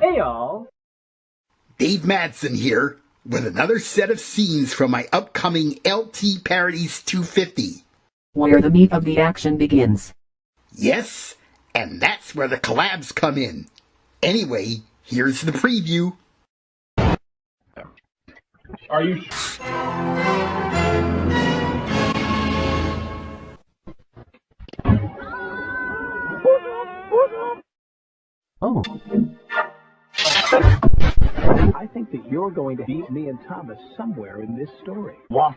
Hey y'all. Dave Madsen here with another set of scenes from my upcoming LT Parodies 250. Where the meat of the action begins. Yes, and that's where the collabs come in. Anyway, here's the preview. Are you Oh, I think that you're going to beat me and Thomas somewhere in this story. What?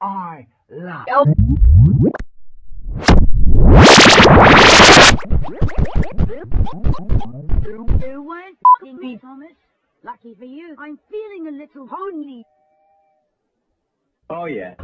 I love. You weren't f***ing me, Thomas. Lucky for you, I'm feeling a little lonely. Oh yeah.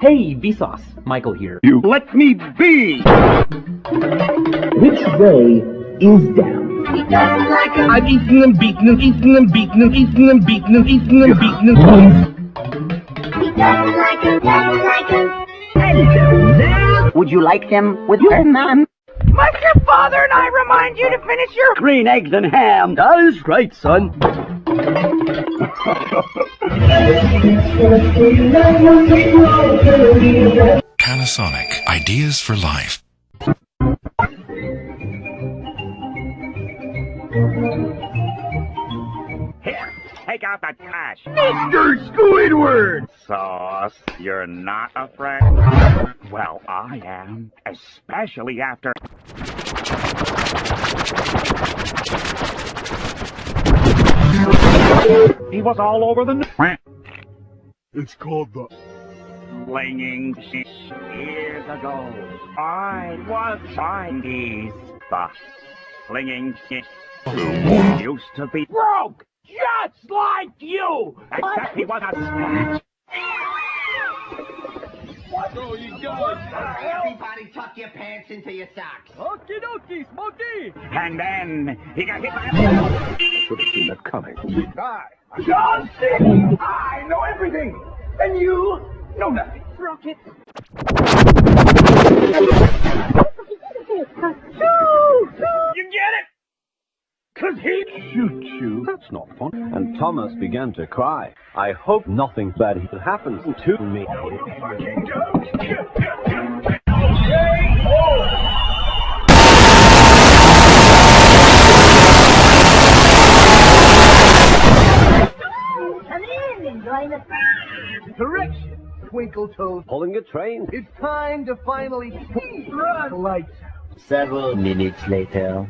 Hey, Vsauce. Michael here. You let me be! Which way is down? I've eaten them, beaten them, eaten them, beaten them, eaten them, beaten them, eaten them, beaten them. Would you like them with her, ma'am? Must your father and I remind you to finish your green eggs and ham? That is right, son. Panasonic. Ideas for life. Here, take out the trash. Mr. Squidward! Sauce, you're not a afraid? Well, I am. Especially after. He was all over the. n- It's called the... Flinging shit years ago. I was Chinese. The flinging shit used to be broke, just like you. Except he was a snatch. Everybody tuck your pants into your socks. Okie dokie, Smokey! And then he got hit by a. Should have seen that coming. Hi. John C. I know everything, and you know nothing. Rocket. You get it? Cause he shoot you. That's not fun. and Thomas began to cry. I hope nothing bad happens to me. The Correction, Twinkle Toes. Pulling a train. It's time to finally run lights. Several minutes later.